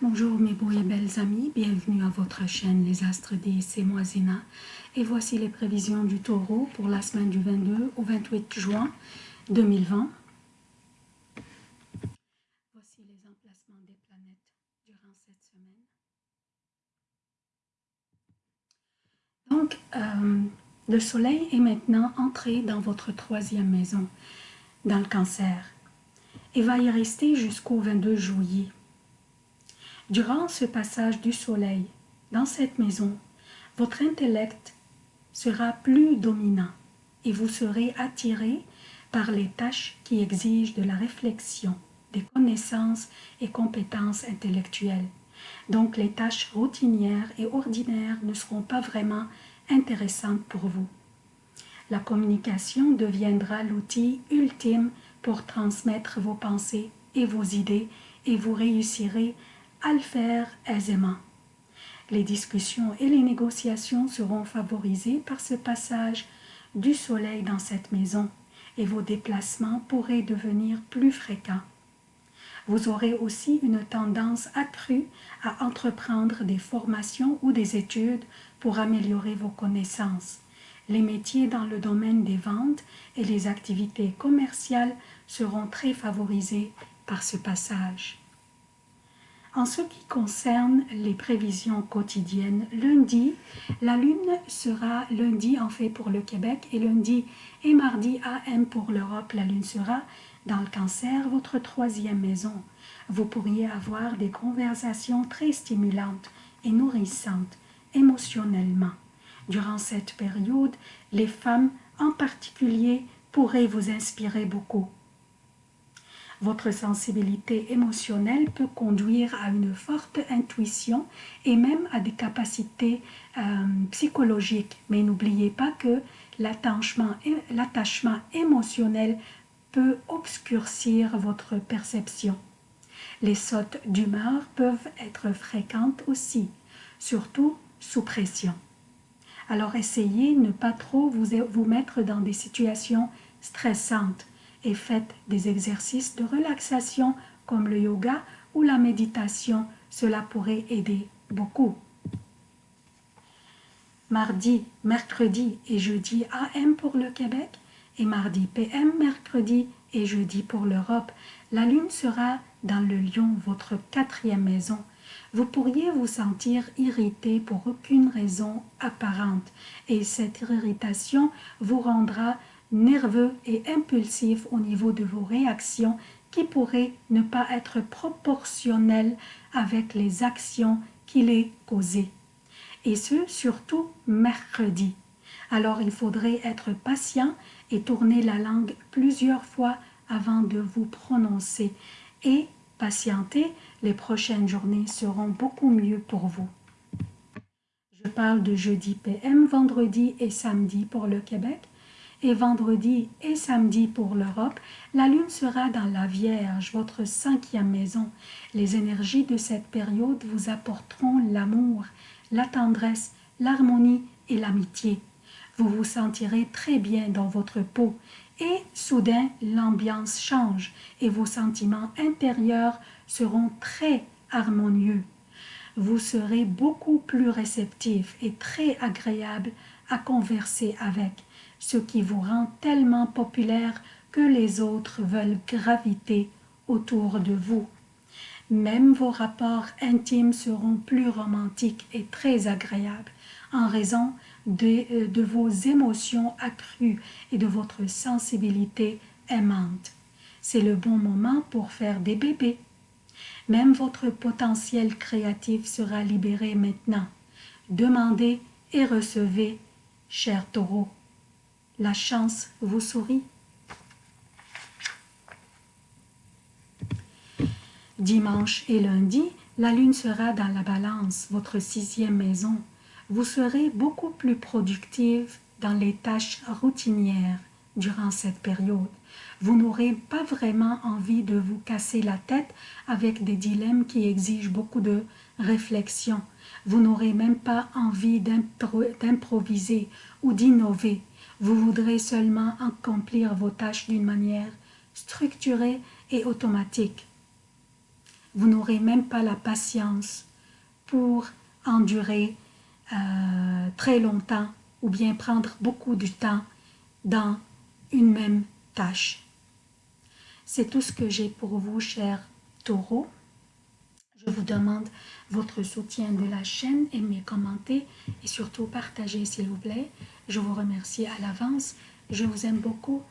Bonjour mes beaux et belles amis, bienvenue à votre chaîne Les Astres des c'est moi Zéna. Et voici les prévisions du taureau pour la semaine du 22 au 28 juin 2020. Voici les emplacements des planètes durant cette semaine. Donc, euh, le soleil est maintenant entré dans votre troisième maison, dans le cancer, et va y rester jusqu'au 22 juillet. Durant ce passage du soleil dans cette maison, votre intellect sera plus dominant et vous serez attiré par les tâches qui exigent de la réflexion, des connaissances et compétences intellectuelles. Donc les tâches routinières et ordinaires ne seront pas vraiment intéressantes pour vous. La communication deviendra l'outil ultime pour transmettre vos pensées et vos idées et vous réussirez à le faire aisément. Les discussions et les négociations seront favorisées par ce passage du soleil dans cette maison et vos déplacements pourraient devenir plus fréquents. Vous aurez aussi une tendance accrue à entreprendre des formations ou des études pour améliorer vos connaissances. Les métiers dans le domaine des ventes et les activités commerciales seront très favorisés par ce passage. En ce qui concerne les prévisions quotidiennes, lundi, la Lune sera lundi en fait pour le Québec et lundi et mardi AM pour l'Europe. La Lune sera dans le cancer, votre troisième maison. Vous pourriez avoir des conversations très stimulantes et nourrissantes émotionnellement. Durant cette période, les femmes en particulier pourraient vous inspirer beaucoup. Votre sensibilité émotionnelle peut conduire à une forte intuition et même à des capacités euh, psychologiques. Mais n'oubliez pas que l'attachement émotionnel peut obscurcir votre perception. Les sautes d'humeur peuvent être fréquentes aussi, surtout sous pression. Alors essayez de ne pas trop vous, vous mettre dans des situations stressantes et faites des exercices de relaxation comme le yoga ou la méditation. Cela pourrait aider beaucoup. Mardi, mercredi et jeudi AM pour le Québec et mardi PM, mercredi et jeudi pour l'Europe. La lune sera dans le lion, votre quatrième maison. Vous pourriez vous sentir irrité pour aucune raison apparente et cette irritation vous rendra nerveux et impulsif au niveau de vos réactions qui pourraient ne pas être proportionnelles avec les actions qui les causaient. Et ce, surtout mercredi. Alors il faudrait être patient et tourner la langue plusieurs fois avant de vous prononcer. Et patienter, les prochaines journées seront beaucoup mieux pour vous. Je parle de jeudi PM, vendredi et samedi pour le Québec, et vendredi et samedi pour l'Europe, la lune sera dans la Vierge, votre cinquième maison. Les énergies de cette période vous apporteront l'amour, la tendresse, l'harmonie et l'amitié. Vous vous sentirez très bien dans votre peau et soudain l'ambiance change et vos sentiments intérieurs seront très harmonieux. Vous serez beaucoup plus réceptif et très agréable à converser avec ce qui vous rend tellement populaire que les autres veulent graviter autour de vous. Même vos rapports intimes seront plus romantiques et très agréables en raison de, euh, de vos émotions accrues et de votre sensibilité aimante. C'est le bon moment pour faire des bébés. Même votre potentiel créatif sera libéré maintenant. Demandez et recevez, cher taureau la chance vous sourit. Dimanche et lundi, la lune sera dans la balance, votre sixième maison. Vous serez beaucoup plus productive dans les tâches routinières durant cette période. Vous n'aurez pas vraiment envie de vous casser la tête avec des dilemmes qui exigent beaucoup de réflexion. Vous n'aurez même pas envie d'improviser ou d'innover. Vous voudrez seulement accomplir vos tâches d'une manière structurée et automatique. vous n'aurez même pas la patience pour endurer euh, très longtemps ou bien prendre beaucoup de temps dans une même tâche. C'est tout ce que j'ai pour vous, chers taureaux. Vous demande votre soutien de la chaîne, aimez, commentez et surtout partagez s'il vous plaît. Je vous remercie à l'avance. Je vous aime beaucoup